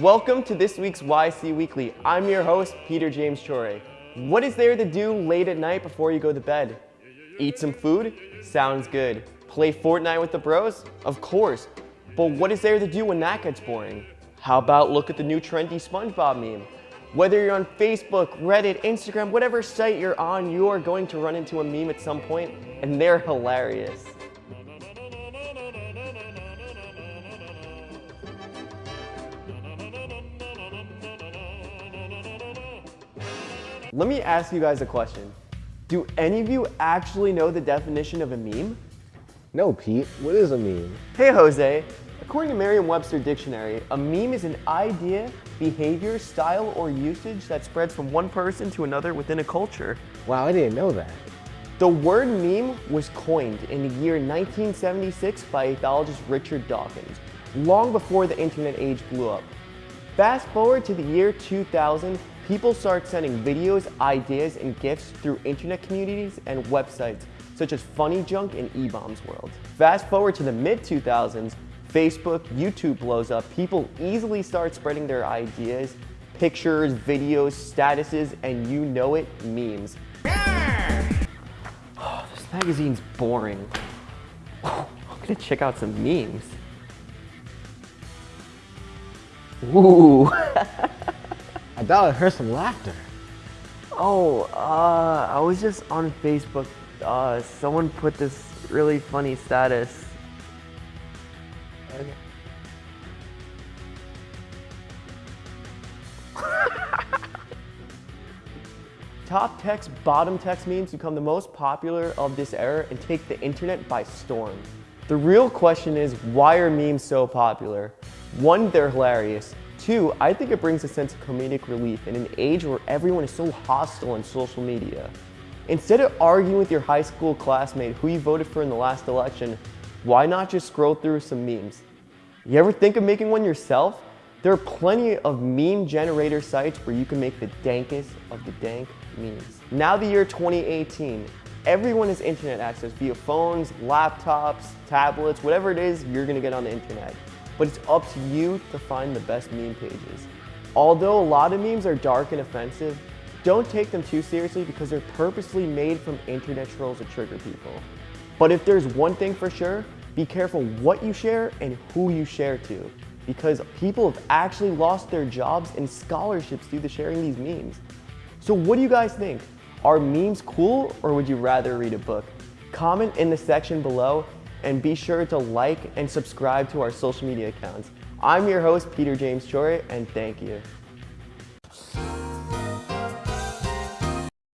Welcome to this week's YC Weekly. I'm your host, Peter James Chore. What is there to do late at night before you go to bed? Eat some food? Sounds good. Play Fortnite with the bros? Of course. But what is there to do when that gets boring? How about look at the new trendy SpongeBob meme? Whether you're on Facebook, Reddit, Instagram, whatever site you're on, you are going to run into a meme at some point, and they're hilarious. Let me ask you guys a question. Do any of you actually know the definition of a meme? No, Pete. What is a meme? Hey, Jose. According to Merriam-Webster Dictionary, a meme is an idea, behavior, style, or usage that spreads from one person to another within a culture. Wow, I didn't know that. The word meme was coined in the year 1976 by ethologist Richard Dawkins, long before the internet age blew up. Fast forward to the year 2000, people start sending videos, ideas, and gifts through internet communities and websites such as Funny Junk and eBaum's World. Fast forward to the mid-2000s, Facebook, YouTube blows up. People easily start spreading their ideas, pictures, videos, statuses, and you know it, memes. Oh, this magazine's boring. Oh, I'm gonna check out some memes. Ooh. I thought I heard some laughter. Oh, uh, I was just on Facebook. Uh, someone put this really funny status. Okay. Top text, bottom text memes become the most popular of this era and take the internet by storm. The real question is, why are memes so popular? One, they're hilarious. Two, I think it brings a sense of comedic relief in an age where everyone is so hostile on social media. Instead of arguing with your high school classmate who you voted for in the last election, why not just scroll through some memes? You ever think of making one yourself? There are plenty of meme generator sites where you can make the dankest of the dank memes. Now the year 2018, everyone has internet access via phones, laptops, tablets, whatever it is, you're gonna get on the internet. But it's up to you to find the best meme pages. Although a lot of memes are dark and offensive, don't take them too seriously because they're purposely made from internet trolls to trigger people. But if there's one thing for sure, be careful what you share and who you share to because people have actually lost their jobs and scholarships due to sharing these memes. So what do you guys think? Are memes cool or would you rather read a book? Comment in the section below and be sure to like and subscribe to our social media accounts. I'm your host, Peter James Chore, and thank you.